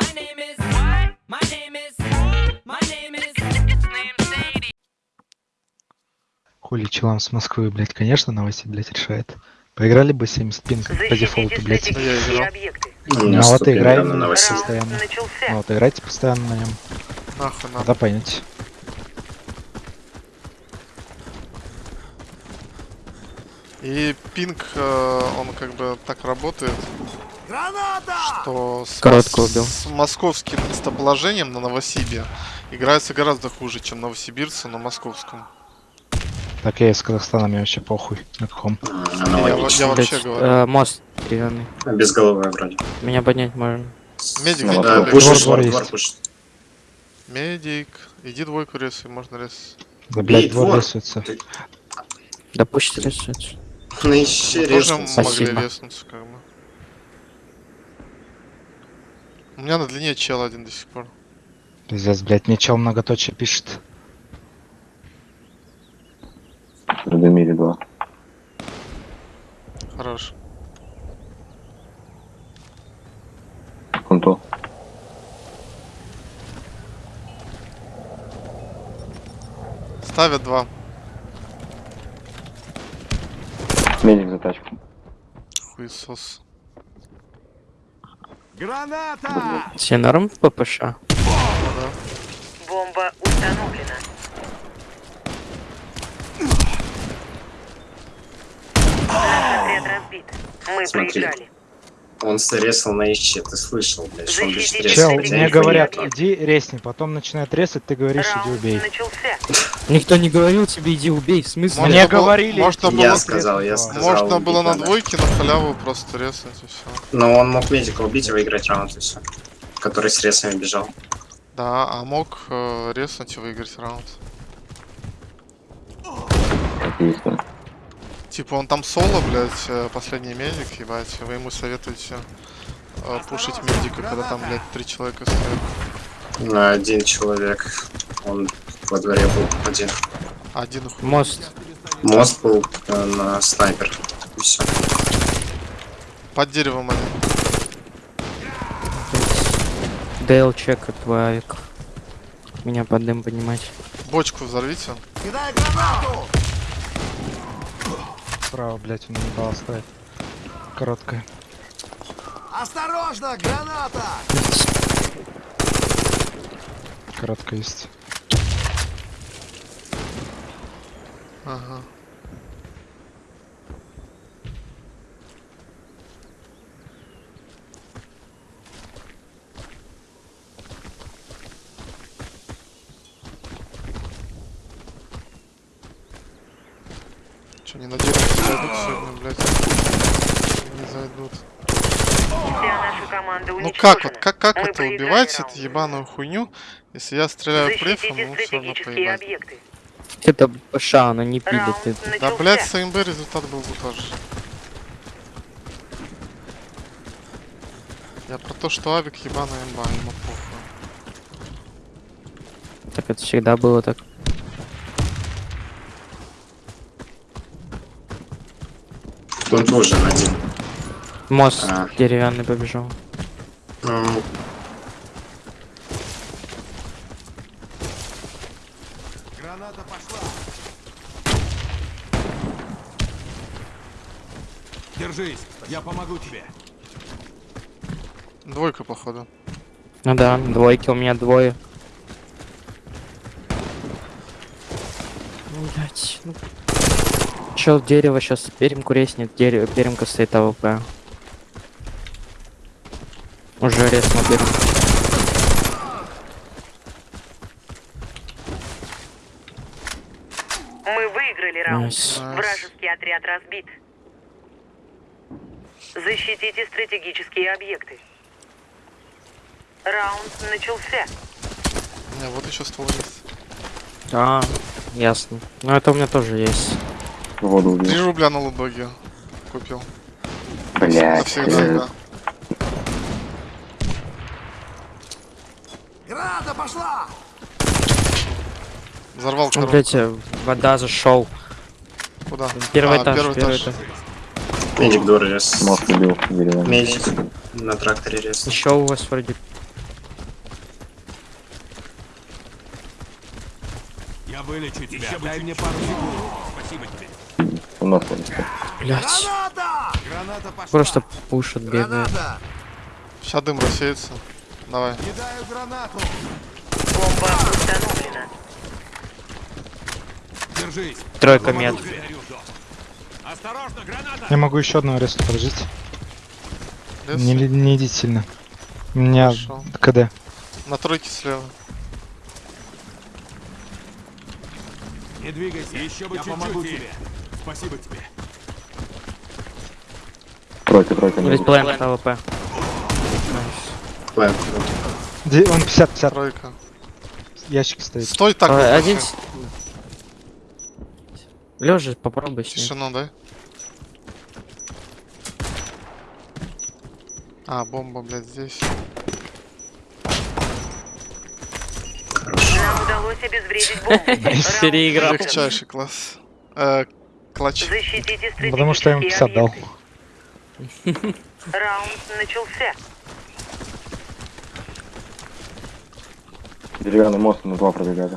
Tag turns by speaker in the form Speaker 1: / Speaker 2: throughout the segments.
Speaker 1: My name is what? My name is my name is name Sadie.
Speaker 2: Хули челам с Москвы, блядь, конечно, новости, блядь, решает. Поиграли бы 70 пинг по дефолту, блядь. Ну
Speaker 3: меня
Speaker 2: а вот
Speaker 3: 100
Speaker 2: играем
Speaker 3: на новостей.
Speaker 2: постоянно. Ну вот играйте постоянно на нем.
Speaker 4: Нахуй надо.
Speaker 2: Поймете.
Speaker 4: И пинг, э, он как бы так работает, что с,
Speaker 5: Коротко убил.
Speaker 4: с московским местоположением на Новосибе играется гораздо хуже, чем новосибирцы на московском.
Speaker 2: Так я из Казахстана, мне вообще похуй. На каком.
Speaker 4: Я, я вообще
Speaker 5: Блядь,
Speaker 4: говорю.
Speaker 5: э, мост деревянный.
Speaker 3: Безголовая вроде.
Speaker 5: Меня поднять можно.
Speaker 4: Медик,
Speaker 3: Ну, да,
Speaker 2: Двор-
Speaker 3: двор,
Speaker 2: двор
Speaker 3: двор.
Speaker 4: Медик, иди двойку резай, можно резать.
Speaker 2: Да, блядь, двор
Speaker 3: двор.
Speaker 2: рисуется.
Speaker 5: Да пусть рисуется.
Speaker 3: Ну ищи
Speaker 4: Тоже
Speaker 3: резался.
Speaker 4: могли
Speaker 5: Спасибо.
Speaker 4: резнуться, как бы. У меня на длине чел один до сих пор.
Speaker 2: Пиздец, блядь, мне чел многоточие пишет.
Speaker 6: Радомире 2.
Speaker 4: Хорош.
Speaker 6: Конто.
Speaker 4: Ставят два.
Speaker 6: Медик за тачку.
Speaker 4: Хуесос.
Speaker 5: Все норм в ППШ?
Speaker 7: Бомба установлена. Наш отряд разбит. Мы
Speaker 3: Смотри.
Speaker 7: проиграли.
Speaker 3: Он срезал на ищи, ты слышал, блядь, что он резать.
Speaker 2: Чел, мне говорят, иди резни, потом начинает резать, ты говоришь, иди убей.
Speaker 5: Никто не говорил тебе иди убей, в смысле?
Speaker 2: Мне говорили,
Speaker 4: можно
Speaker 2: иди
Speaker 4: было-
Speaker 3: Я
Speaker 2: резать,
Speaker 3: сказал, я сказал.
Speaker 4: Можно было на двойке на халяву просто резать и все.
Speaker 3: Но он мог медика убить и выиграть раунд и все. Который с ресами бежал.
Speaker 4: Да, а мог э, резнуть и выиграть раунд.
Speaker 6: Да.
Speaker 4: Типа он там соло, блядь, э, последний медик, ебать. Вы ему советуете э, пушить медика, когда там, блядь, три человека стоят.
Speaker 3: На один человек. Он во дворе был один.
Speaker 4: Один хуй.
Speaker 5: Мост.
Speaker 3: Мост был э, на снайпер. И все.
Speaker 4: Под деревом один.
Speaker 5: Дейл чекает твой авик. Меня под дым поднимать.
Speaker 4: Бочку взорвите.
Speaker 2: Справа, блядь, он не дал оставить. Короткая.
Speaker 8: Осторожно, граната!
Speaker 2: Короткая есть.
Speaker 4: Ага. Че, не на дерево зайдут сегодня, блядь? Не зайдут.
Speaker 7: Вся наша команда
Speaker 4: Ну как вот, как, как
Speaker 7: Мы
Speaker 4: это убивать
Speaker 7: раунд.
Speaker 4: эту ебаную хуйню, если я стреляю префом, ну все равно поебать.
Speaker 7: объекты.
Speaker 5: Это ППШ, она не пилит. Это.
Speaker 4: Да, блядь, с АМБ результат был бы тоже. Я про то, что авик ебаная имба, ему похуй.
Speaker 5: Так это всегда было так.
Speaker 3: Он тоже один.
Speaker 5: Мост
Speaker 3: А.
Speaker 5: деревянный побежал.
Speaker 3: Ну,
Speaker 8: Граната пошла! Держись, я помогу тебе.
Speaker 4: Двойка, походу.
Speaker 5: Ну да, двойки у меня двое. Блять, ну... Чел дерево сейчас перемку резнет, дерево, перемка стоит АВП. Уже резнул перемку.
Speaker 7: Мы выиграли раунд.
Speaker 4: Nice.
Speaker 7: Вражеский отряд разбит. Защитите стратегические объекты. Раунд начался.
Speaker 4: Не, вот еще ствол есть.
Speaker 5: А, ясно. Ну это у меня тоже есть.
Speaker 6: Воду убил.
Speaker 4: 3 рубля на лутбаге купил.
Speaker 6: Блять.
Speaker 4: Навсегда, э,
Speaker 8: Града пошла!
Speaker 4: Взорвал коробку.
Speaker 5: Блять, э, вода зашел.
Speaker 4: Куда?
Speaker 5: Первый
Speaker 4: а,
Speaker 5: этаж,
Speaker 4: первый,
Speaker 5: первый
Speaker 4: этаж.
Speaker 5: этаж.
Speaker 3: Медик дур рез.
Speaker 6: Мох убил.
Speaker 3: Медик на тракторе рез.
Speaker 5: Еще у вас вроде.
Speaker 8: Я вылечу тебя. Дай мне пару секунд. Спасибо тебе.
Speaker 6: У нас есть.
Speaker 5: Блять.
Speaker 8: Граната! Граната пошла.
Speaker 5: Просто пушат.
Speaker 8: Граната!
Speaker 4: Сейчас дым рассеется. Давай.
Speaker 8: Кидаю гранату.
Speaker 7: Бомба установлена.
Speaker 8: Держись.
Speaker 5: Тройка мед.
Speaker 8: Осторожно, граната!
Speaker 2: Я могу еще одного резать, подождите.
Speaker 4: Лес.
Speaker 2: Не, не идите сильно. У меня
Speaker 4: Хорошо.
Speaker 2: КД.
Speaker 4: На тройке слева.
Speaker 8: Не двигайся. Еще бы Я помогу тебе. Спасибо тебе.
Speaker 6: Тройка, тройка.
Speaker 5: Весь
Speaker 6: медик.
Speaker 5: плент АВП.
Speaker 3: План.
Speaker 2: Де- Он 50, 50.
Speaker 4: Тройка.
Speaker 2: Ящик стоит.
Speaker 4: Стой так.
Speaker 5: А,
Speaker 4: вот
Speaker 5: Один... Лежа, попробуй.
Speaker 4: Тишину, дай. А, бомба, блядь, здесь.
Speaker 7: Нам удалось обезвредить бомбу.
Speaker 5: Переиграл.
Speaker 4: Легчайший класс. Клатч.
Speaker 7: Защитите
Speaker 2: Потому что я ему 50 дал.
Speaker 7: Раунд начался.
Speaker 6: Деревянный мост на два пробегали.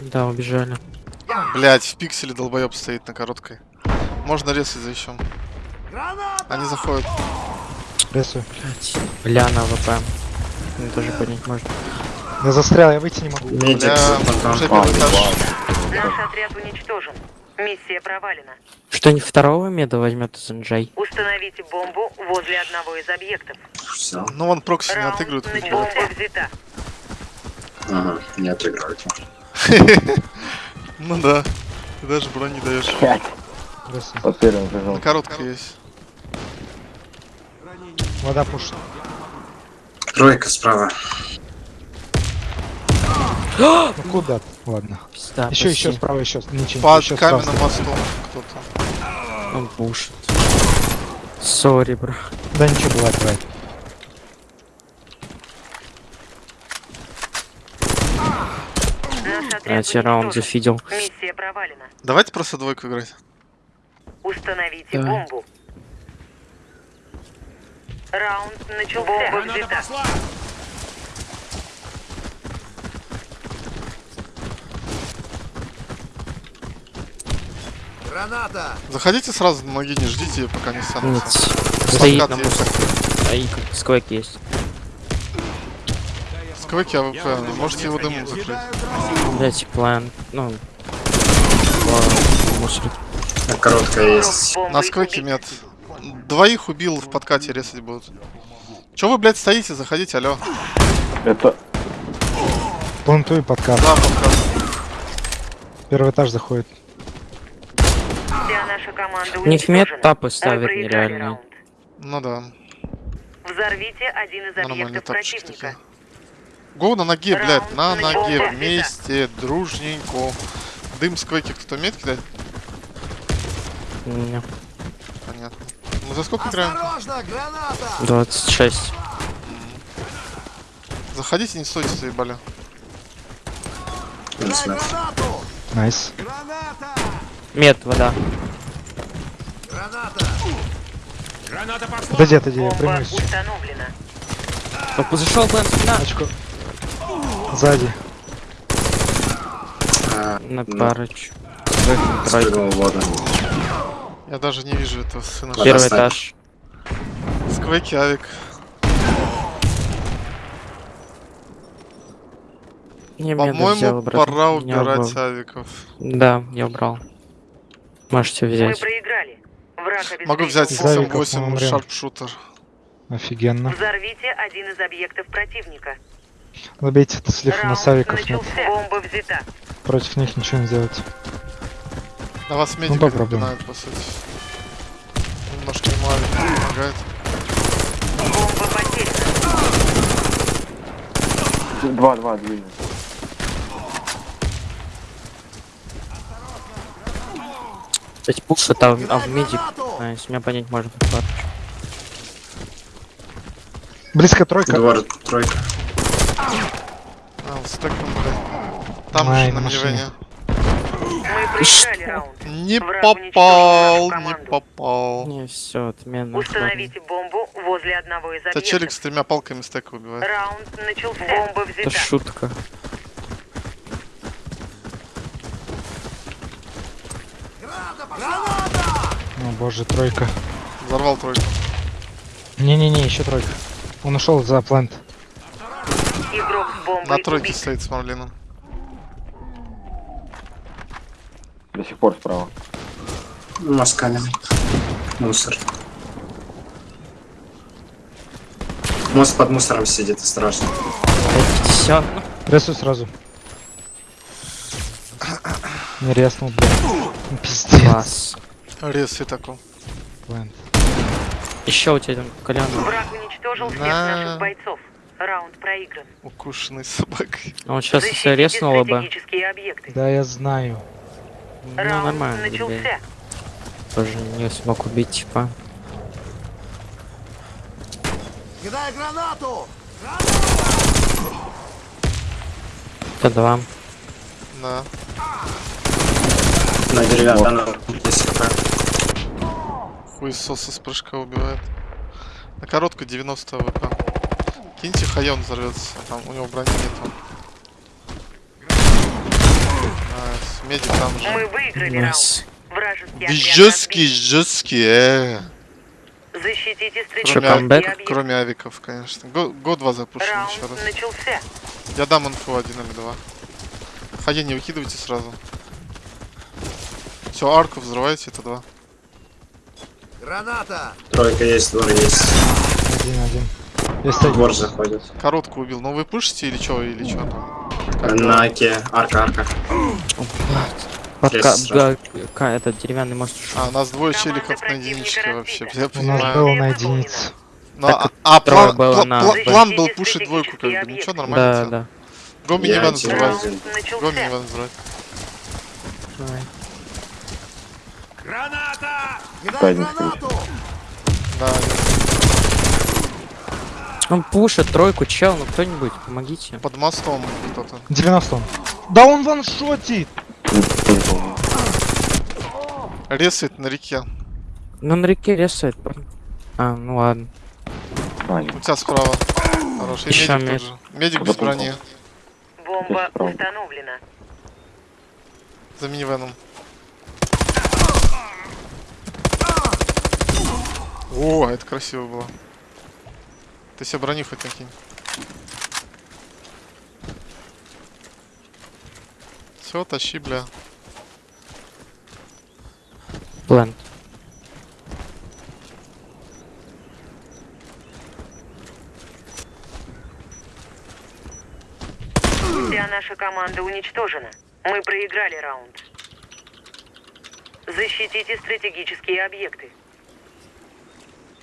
Speaker 5: Да, убежали.
Speaker 4: Блять, в пикселе долбоеб стоит на короткой. Можно резать за еще. Они заходят.
Speaker 2: Рисую.
Speaker 5: Блять. Бля, на АВП. Мне тоже поднять можно.
Speaker 2: Я застрял, я выйти не могу.
Speaker 3: Медик
Speaker 4: Бля,
Speaker 3: за понтом.
Speaker 4: уже первый этаж.
Speaker 7: Наш отряд уничтожен. Миссия провалена.
Speaker 5: Что-нибудь второго меда возьмет SNJ?
Speaker 7: Установите бомбу возле одного из объектов.
Speaker 3: Все.
Speaker 4: Ну вон прокси не
Speaker 7: начался. взята.
Speaker 3: Ага, не отыгрывайте.
Speaker 4: Ну да. Ты даже бронь не даешь.
Speaker 6: Под первым
Speaker 4: короткой есть.
Speaker 2: Вода пушит.
Speaker 3: Тройка справа.
Speaker 2: Ну куда? ты? Ладно.
Speaker 5: Пизда,
Speaker 2: Еще, еще справа, еще. Ничего.
Speaker 4: Под
Speaker 2: еще справа.
Speaker 4: каменным мостом кто-то.
Speaker 5: Он пушит. Сори, бро.
Speaker 2: Да ничего, бывает, бывает.
Speaker 7: Отряд
Speaker 5: Третий раунд зафидел.
Speaker 7: Миссия провалена.
Speaker 4: Давайте просто двойку играть.
Speaker 7: Установите
Speaker 5: Давай.
Speaker 7: бомбу. Раунд начался. Бомба взята.
Speaker 8: Граната!
Speaker 4: Заходите сразу на ноги, не ждите, пока не
Speaker 5: Нет.
Speaker 4: станутся.
Speaker 5: Стоит на
Speaker 4: есть.
Speaker 5: мусор. А и сквек есть.
Speaker 4: Сквеки АВП, можете его дымом закрыть.
Speaker 5: Блять, план. Ну. ладно, Мусор.
Speaker 3: Короткая есть.
Speaker 4: На сквеке мед. Двоих убил в подкате резать будут. Че вы, блядь, стоите? Заходите, алло.
Speaker 6: Это
Speaker 2: Плантую подкат.
Speaker 4: Да, подкат.
Speaker 2: Первый этаж заходит.
Speaker 5: У них мед тапы ставят нереальные.
Speaker 7: раунд.
Speaker 4: Ну да,
Speaker 7: Взорвите один из объектов противника.
Speaker 4: Go на ноге, блядь, на ноге, вместе, дружненько. Дым сквеки кто умеет кидать?
Speaker 5: Не.
Speaker 4: Понятно. Мы за сколько играем?
Speaker 8: Осторожно, граната!
Speaker 5: 26.
Speaker 4: Заходите, не стойте, заебали.
Speaker 2: Nice.
Speaker 8: Граната!
Speaker 5: Мед, вода.
Speaker 8: Граната! Граната пошла!
Speaker 2: Отойди, отойди, я
Speaker 7: Бомба
Speaker 2: примусь.
Speaker 5: Зашел план спина.
Speaker 2: Очко. Сзади.
Speaker 5: На парочку. Тройка.
Speaker 3: Спрыгнул в воду.
Speaker 4: Я даже не вижу этого сына.
Speaker 5: Первый этаж.
Speaker 4: Сквеки, авик. По-моему, пора
Speaker 5: Не
Speaker 4: убирать авиков.
Speaker 5: Да, я убрал. Можете
Speaker 7: Мы
Speaker 5: взять.
Speaker 7: проиграли.
Speaker 4: Могу взять
Speaker 2: Из авиков мы
Speaker 4: 7-8
Speaker 2: умрем.
Speaker 4: шарпшутер.
Speaker 2: Офигенно.
Speaker 7: Взорвите один из объектов противника.
Speaker 2: Забейте это слив, у нас авиков нет.
Speaker 7: Бомба взята.
Speaker 2: Против них ничего не сделать.
Speaker 4: На вас медик
Speaker 2: попробуем.
Speaker 4: напинает, по сути. Немножко ему авик помогает.
Speaker 7: Бомба потеряна.
Speaker 6: два, два,
Speaker 5: Кстати, пуш это а а в медик. Найс, меня понять можно парочку.
Speaker 2: Близко тройка.
Speaker 3: Двор, тройка.
Speaker 4: А, вот стеком, блядь. Там
Speaker 2: Ай,
Speaker 4: же на
Speaker 7: раунд.
Speaker 4: Не попал, не попал.
Speaker 5: Не, все, отмена.
Speaker 7: Установите бомбу Возле одного из
Speaker 4: Тебя челик с тремя палками стека убивает.
Speaker 7: Раунд начался. Бомба
Speaker 5: Это
Speaker 7: взята.
Speaker 2: О боже, тройка.
Speaker 4: Взорвал тройку.
Speaker 2: Не-не-не, еще тройка. Он ушел за
Speaker 7: бомбой
Speaker 4: На тройке
Speaker 7: убит.
Speaker 4: стоит с Марлином.
Speaker 6: До сих пор справа.
Speaker 3: Москалем. Мусор. Мост под мусором сидит, страшно.
Speaker 5: 50.
Speaker 2: Рессу сразу. Не резнул, блядь. Пиздец.
Speaker 5: Класс.
Speaker 4: Рез и такой.
Speaker 2: Плант.
Speaker 5: Еще у тебя там Колян.
Speaker 7: Враг уничтожил всех
Speaker 4: На.
Speaker 7: наших бойцов. Раунд проигран.
Speaker 4: Укушенный собакой.
Speaker 5: Он сейчас
Speaker 7: Защитите
Speaker 5: реснула бы.
Speaker 2: Да, я знаю.
Speaker 5: Ну,
Speaker 7: Раунд
Speaker 5: нормально,
Speaker 7: начался.
Speaker 5: Тоже не смог убить, типа.
Speaker 8: Кидай гранату!
Speaker 5: Это два.
Speaker 4: Да.
Speaker 3: На деревянном 10 хп.
Speaker 4: Хуесоса с прыжка убивает. На короткую 90 ВП. Киньте хая, он взорвется. Там у него брони нету. Найс. Медик там
Speaker 7: Мы
Speaker 4: же.
Speaker 7: выиграли раунд.
Speaker 5: Найс.
Speaker 7: Вражеский отряд
Speaker 4: Жесткий, жесткий, э.
Speaker 7: Защитите
Speaker 4: Кроме,
Speaker 7: объекты.
Speaker 4: кроме авиков, конечно. Го- Год два запушим еще
Speaker 7: Раунд
Speaker 4: раз.
Speaker 7: начался.
Speaker 4: Я дам инфу один или два. Хае не выкидывайте сразу. Все, арку взрывайте, это два.
Speaker 8: Граната!
Speaker 3: Тройка есть, двор есть.
Speaker 2: Один-один. Есть один.
Speaker 3: Двор заходит.
Speaker 4: Короткую убил. Ну вы пушите или что, или что там?
Speaker 3: На оке. Арка, арка.
Speaker 5: Под
Speaker 3: Есть
Speaker 5: ка-
Speaker 3: сразу.
Speaker 5: да, ка- этот деревянный мост.
Speaker 4: А, у нас двое челиков на единичке вообще. Я
Speaker 2: У нас
Speaker 4: понимаю.
Speaker 2: было на единице.
Speaker 4: Ну,
Speaker 5: Так
Speaker 4: а, а план,
Speaker 5: было
Speaker 4: пла-
Speaker 5: на
Speaker 4: пла- план был пушить двойку, как бы. Ничего, нормально.
Speaker 5: Да, да.
Speaker 4: Го
Speaker 3: Я
Speaker 4: минивэн
Speaker 3: один.
Speaker 4: взрывать.
Speaker 7: Раунд
Speaker 4: Го
Speaker 7: начался.
Speaker 4: минивэн взрывать.
Speaker 8: Граната! Кидай гранату!
Speaker 4: Да,
Speaker 5: Он пушит тройку, чел, ну кто-нибудь, помогите.
Speaker 4: под мостом кто-то.
Speaker 2: 90 он. Да он ваншотит!
Speaker 4: Ресает на реке.
Speaker 5: Ну на реке ресает. А, ну ладно.
Speaker 6: Нет.
Speaker 4: У тебя справа. Хороший.
Speaker 5: Ещё
Speaker 4: Медик
Speaker 5: мед.
Speaker 4: тоже. Медик без
Speaker 6: Запомнил.
Speaker 4: брони.
Speaker 7: Бомба установлена.
Speaker 4: За минивеном. О, это красиво было. Ты себе брони хоть накинь. Все, тащи, бля.
Speaker 5: Плент.
Speaker 7: Вся наша команда уничтожена. Мы проиграли раунд. Защитите стратегические объекты.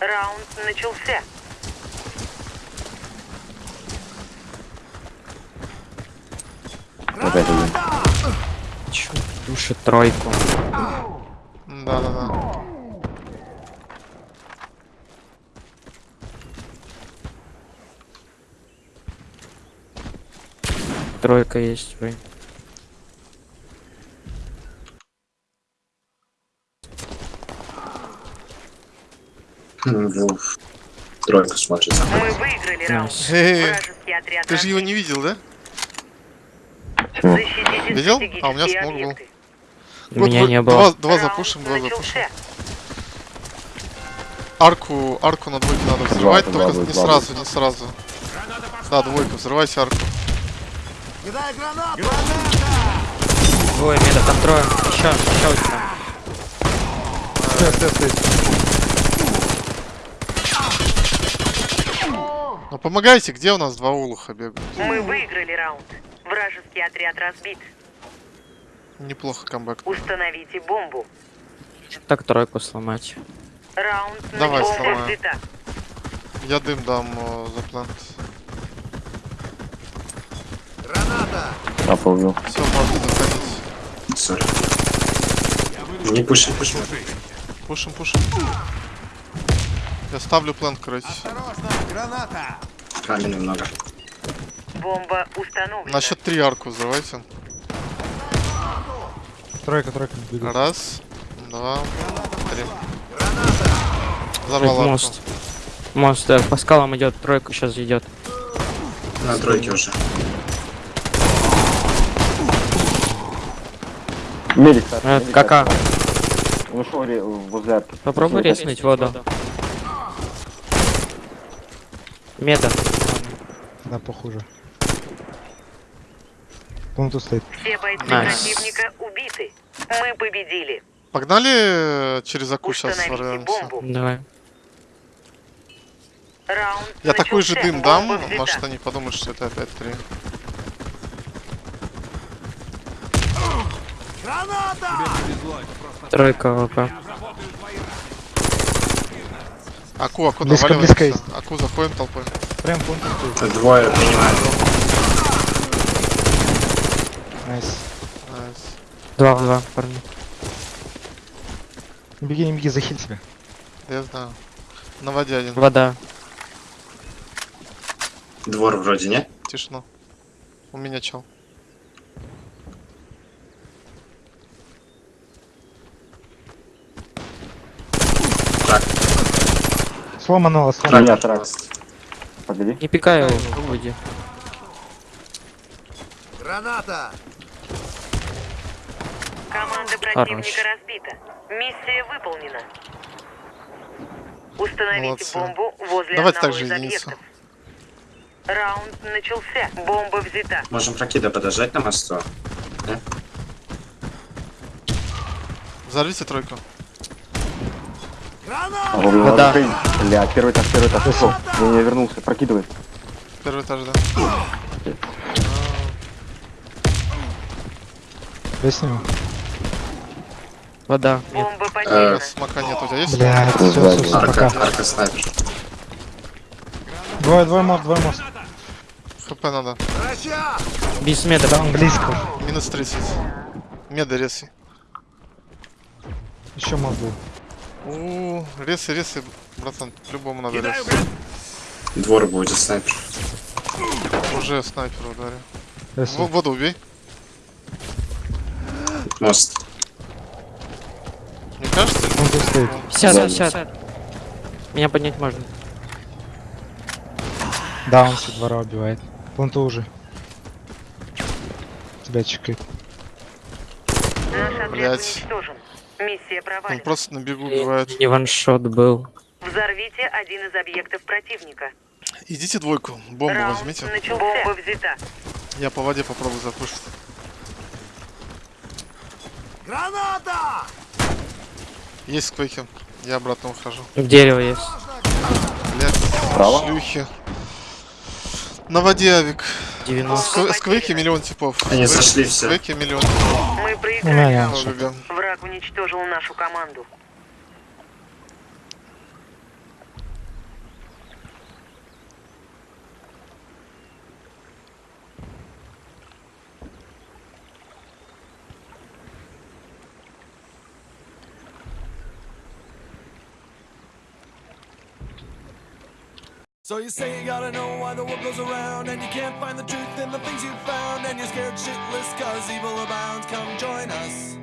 Speaker 7: Раунд начался.
Speaker 6: Опять один.
Speaker 5: Чё, душит тройку.
Speaker 4: Да-да-да.
Speaker 5: Тройка есть, вы.
Speaker 3: Тройка смотрит.
Speaker 7: Мы выиграли раунд.
Speaker 4: Ты же его не видел, да? Видел? А, у меня смог был.
Speaker 5: У меня не было.
Speaker 4: два запушим, два запушим. Арку, арку на двойке надо взрывать, только не сразу, не сразу. Да, двойку, взрывайся арку.
Speaker 5: Двое меда, там трое. Еще, еще у тебя.
Speaker 4: Ну помогайте, где у нас два улуха бегают?
Speaker 7: Мы выиграли раунд. Вражеский отряд разбит.
Speaker 4: Неплохо камбэк.
Speaker 7: Установите бомбу.
Speaker 5: Так тройку сломать.
Speaker 7: Раунд
Speaker 4: Давай, сломаю.
Speaker 7: Взята.
Speaker 4: Я дым дам э, за плант.
Speaker 8: Граната!
Speaker 6: Апа убил.
Speaker 4: Все, можно заходить.
Speaker 3: Sorry. Не пуши, пуши.
Speaker 4: Пушим, пушим. Я ставлю плант, короче.
Speaker 8: Осторожно! Граната!
Speaker 3: Камня много.
Speaker 7: Бомба установлена.
Speaker 4: На счет три арку взрывайте.
Speaker 2: Тройка, тройка. двигается.
Speaker 4: Раз, два, три. Взорвал арку.
Speaker 5: мост. Мост э, по скалам идет, тройка сейчас идет.
Speaker 3: На тройке уже.
Speaker 6: Медик,
Speaker 5: Э,
Speaker 6: медик,
Speaker 5: кака.
Speaker 6: Ушел возле арки.
Speaker 5: Попробуй резнуть воду. Меда.
Speaker 2: Да, похуже. Планету стоит.
Speaker 7: Все бойцы
Speaker 5: Найс.
Speaker 7: противника убиты. Мы победили.
Speaker 4: Погнали э, через аку сейчас
Speaker 7: Установите
Speaker 4: ворвемся.
Speaker 7: бомбу.
Speaker 5: Давай.
Speaker 7: Раунд
Speaker 4: Я такой же дым дам, может они подумают, что это опять три.
Speaker 5: Тройка ВП.
Speaker 4: Аку, аку,
Speaker 2: Близко, близко есть.
Speaker 4: Аку заходим толпой.
Speaker 2: Прям планету стоит.
Speaker 3: Двое принимают.
Speaker 2: Найс.
Speaker 4: Найс.
Speaker 5: Два в два, парни.
Speaker 2: Не беги, не беги, захиль себя.
Speaker 4: Я знаю. На воде один.
Speaker 5: Вода.
Speaker 3: Двор вроде, не?
Speaker 4: Тишину. У меня чел.
Speaker 2: Сломанного, сломанного.
Speaker 6: Меня трак. Погоди.
Speaker 5: Не пикай его, уйди.
Speaker 7: Команда
Speaker 5: Хорош.
Speaker 7: противника разбита. Миссия выполнена. Установите
Speaker 4: Молодцы.
Speaker 7: бомбу возле
Speaker 4: Давайте
Speaker 7: одного
Speaker 4: также
Speaker 7: из
Speaker 4: единицу.
Speaker 7: объектов. Раунд начался. Бомба взята.
Speaker 3: можем прокида подождать на мосту.
Speaker 4: Взорвите тройку.
Speaker 5: Вода.
Speaker 6: Бля, первый этаж, первый этаж. Ушел. Не, не вернулся. Прокидывай.
Speaker 4: Первый этаж, да.
Speaker 2: Я сниму.
Speaker 5: Вода.
Speaker 3: Э.
Speaker 4: Смока нет у тебя есть?
Speaker 2: Блядь, все, все, все,
Speaker 3: Арка,
Speaker 2: пока.
Speaker 3: арка снайпер.
Speaker 2: Двое, двое мост, двое мост.
Speaker 4: ХП надо.
Speaker 5: Без меда.
Speaker 2: Там близко.
Speaker 4: Минус 30. Меда ресы.
Speaker 2: Еще мост был.
Speaker 4: У ресы, ресы, братан, по-любому надо рез.
Speaker 3: Двор будет снайпер.
Speaker 4: Уже снайпер ударил.
Speaker 2: Если.
Speaker 4: Воду убей.
Speaker 3: Мост.
Speaker 4: Мне кажется, или-
Speaker 2: Планету стоит.
Speaker 5: 50,
Speaker 3: Сзади.
Speaker 5: 50. Меня поднять можно.
Speaker 2: Да, он со двора убивает. Планету уже. Тебя чекает.
Speaker 7: Наш Миссия
Speaker 4: он
Speaker 7: провалена.
Speaker 4: просто на бегу убивает.
Speaker 5: Не ваншот был.
Speaker 7: Взорвите один из объектов противника.
Speaker 4: Идите двойку, бомбу
Speaker 7: Раунд
Speaker 4: возьмите.
Speaker 7: начался. Бомба взята.
Speaker 4: Я по воде попробую запушить.
Speaker 8: Граната!
Speaker 4: Есть сквейки. Я обратно ухожу.
Speaker 5: Дерево есть.
Speaker 4: Блять,
Speaker 6: Право?
Speaker 4: шлюхи. На воде авик.
Speaker 5: 90.
Speaker 4: Ск- Сквейки миллион типов.
Speaker 3: Они зашли все.
Speaker 4: Сквейки миллион типов.
Speaker 7: Мы проиграли.
Speaker 2: меня
Speaker 7: раунд.
Speaker 2: шот.
Speaker 4: Ого-го.
Speaker 7: Враг уничтожил нашу команду.
Speaker 8: So you say you gotta know why the world goes around And you can't find the truth in the things you found And you're scared shitless cause evil abounds Come join us